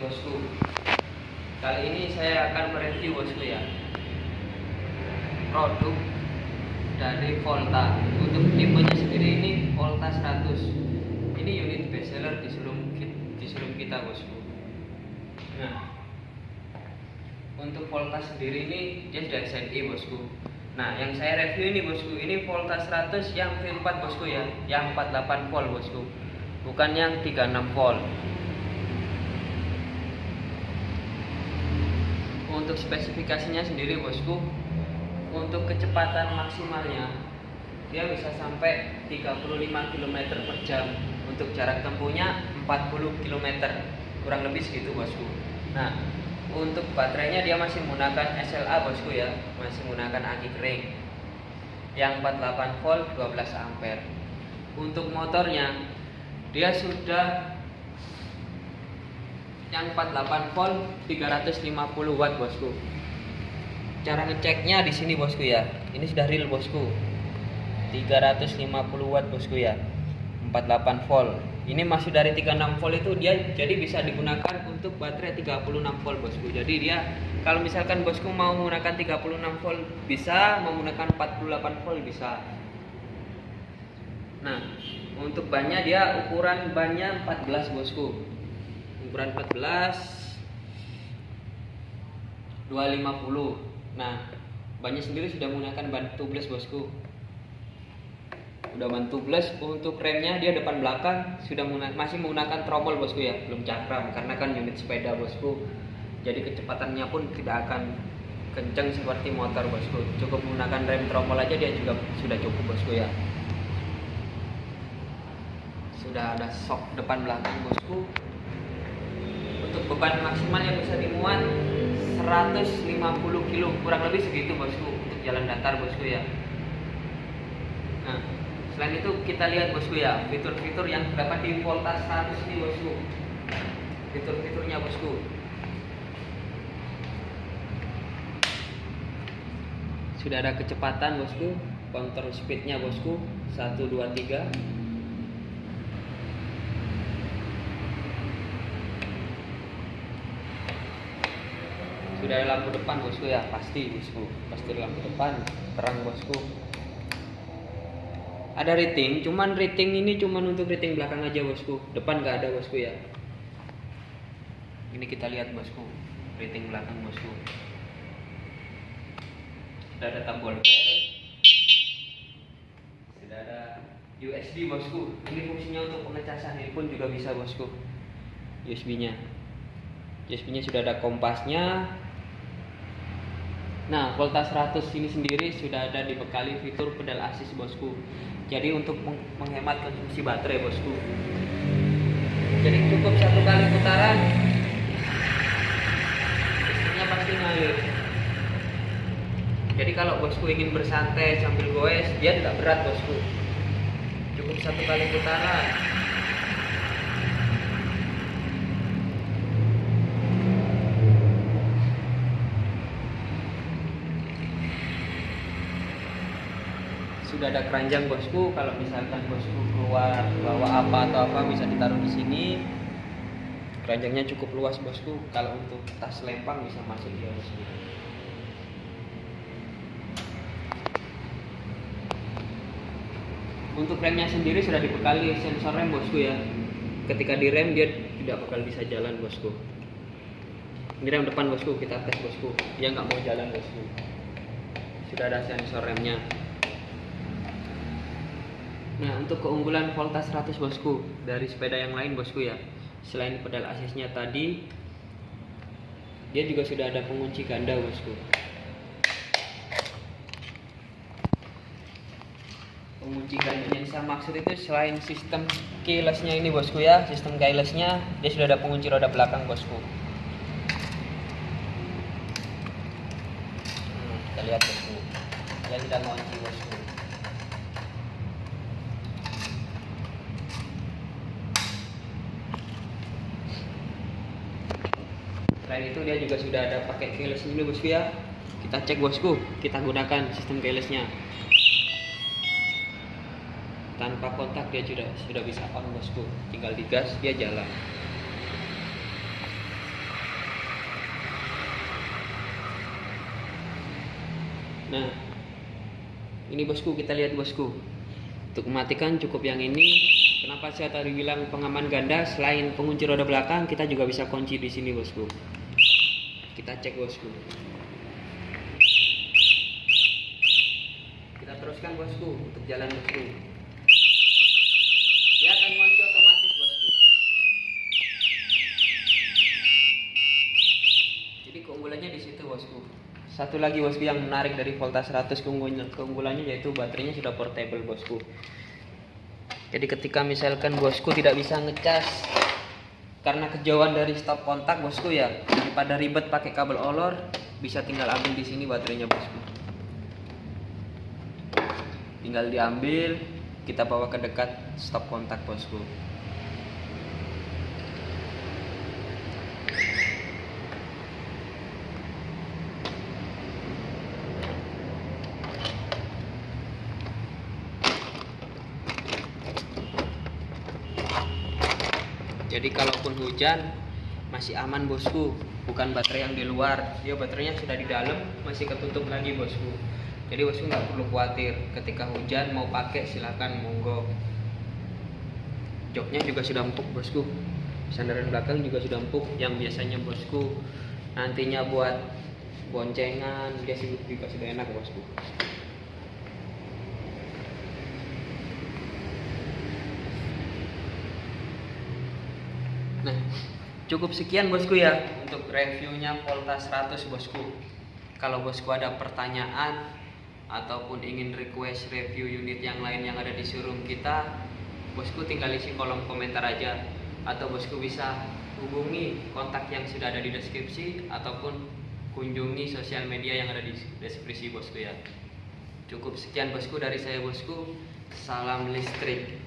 bosku. Kali ini saya akan mereview bosku ya. Produk dari Volta. Untuk tipenya sendiri ini Volta 100 Ini unit bestseller di showroom, di showroom kita bosku. Nah Untuk Volta sendiri ini dia sudah SNI bosku. Nah yang saya review ini bosku Ini Volta 100 yang V4 bosku ya. Yang 48 volt bosku. Bukan yang 36 volt untuk spesifikasinya sendiri bosku. Untuk kecepatan maksimalnya dia bisa sampai 35 km per jam. Untuk jarak tempuhnya 40 km kurang lebih segitu bosku. Nah untuk baterainya dia masih menggunakan SLA bosku ya. Masih menggunakan aki kering yang 48 volt 12 ampere. Untuk motornya dia sudah yang 48 volt 350 watt bosku. Cara ngeceknya di sini bosku ya. Ini sudah real bosku. 350 watt bosku ya. 48 volt. Ini masih dari 36 volt itu dia jadi bisa digunakan untuk baterai 36 volt bosku. Jadi dia kalau misalkan bosku mau menggunakan 36 volt bisa menggunakan 48 volt bisa. Nah untuk bannya dia ukuran bannya 14 bosku ukuran 14 250 nah banyak sendiri sudah menggunakan ban tubeless bosku. Udah ban tubeless untuk remnya dia depan belakang sudah menggunakan, masih menggunakan tromol bosku ya. Belum cakram karena kan unit sepeda bosku. Jadi kecepatannya pun tidak akan kenceng seperti motor bosku. Cukup menggunakan rem tromol aja dia juga sudah cukup bosku ya. Sudah ada shock depan belakang bosku untuk beban maksimal yang bisa dimuat 150 kilo kurang lebih segitu bosku untuk jalan datar bosku ya. Nah selain itu kita lihat bosku ya fitur-fitur yang terdapat di Volta 100 ini bosku. Fitur-fiturnya bosku. Sudah ada kecepatan bosku counter speednya bosku 1 sudah ada lampu depan bosku ya. Pasti bosku. Pasti lampu depan terang bosku. Ada rating cuman rating ini cuman untuk rating belakang aja bosku. Depan nggak ada bosku ya. Ini kita lihat bosku. Rating belakang bosku. Sudah ada tombol bel sudah ada USB bosku. Ini fungsinya untuk pengecasan ini pun juga bisa bosku. USB nya USB nya sudah ada kompasnya Nah, Volta 100 ini sendiri sudah ada dibekali fitur pedal assist bosku. Jadi untuk menghemat konsumsi baterai bosku. Jadi cukup satu kali putaran, listriknya pasti ngalir. Jadi kalau bosku ingin bersantai sambil goes, dia tidak berat bosku. Cukup satu kali putaran. Sudah ada keranjang bosku kalau misalkan bosku keluar bawa apa atau apa bisa ditaruh di sini. Keranjangnya cukup luas bosku. Kalau untuk tas lempang bisa masuk dia bosku untuk remnya sendiri sudah dibekali sensor rem bosku ya. Ketika direm dia tidak bakal bisa jalan bosku. Ini rem depan bosku. Kita tes bosku. Dia nggak mau jalan bosku. Sudah ada sensor remnya Nah, untuk keunggulan Volta 100 bosku dari sepeda yang lain bosku ya. Selain pedal asisnya tadi, dia juga sudah ada pengunci ganda bosku. Pengunci yang saya maksud itu selain sistem keylessnya ini bosku ya, sistem keylessnya dia sudah ada pengunci roda belakang bosku. Hmm, kita lihat bosku, dia sudah mengunci bosku. selain itu dia juga sudah ada pakai keyless ini bosku ya. Kita cek bosku. Kita gunakan sistem keylessnya. Tanpa kontak dia sudah sudah bisa on bosku. Tinggal digas dia jalan. Nah ini bosku kita lihat bosku. Untuk mematikan cukup yang ini. Kenapa saya tadi bilang pengaman ganda? Selain pengunci roda belakang kita juga bisa kunci di sini bosku kita cek bosku kita teruskan bosku untuk jalan bosku dia akan kunci otomatis bosku jadi keunggulannya di situ bosku satu lagi bosku yang menarik dari Volta 100 keunggulannya, keunggulannya yaitu baterainya sudah portable bosku jadi ketika misalkan bosku tidak bisa ngecas karena kejauhan dari stop kontak bosku ya daripada ribet pakai kabel olor bisa tinggal ambil di sini baterainya bosku. Tinggal diambil kita bawa ke dekat stop kontak bosku. Jadi kalaupun hujan masih aman bosku bukan baterai yang di luar. Dia baterainya sudah di dalam masih ketutup lagi bosku. Jadi bosku nggak perlu khawatir. Ketika hujan mau pakai silahkan monggo. Joknya juga sudah empuk bosku. Sandaran belakang juga sudah empuk yang biasanya bosku. Nantinya buat boncengan dia juga sudah enak bosku. Nah, cukup sekian bosku ya untuk reviewnya Volta 100 bosku. Kalau bosku ada pertanyaan ataupun ingin request review unit yang lain yang ada di showroom kita, bosku tinggal isi kolom komentar aja atau bosku bisa hubungi kontak yang sudah ada di deskripsi ataupun kunjungi sosial media yang ada di deskripsi bosku ya. Cukup sekian bosku dari saya bosku. Salam listrik.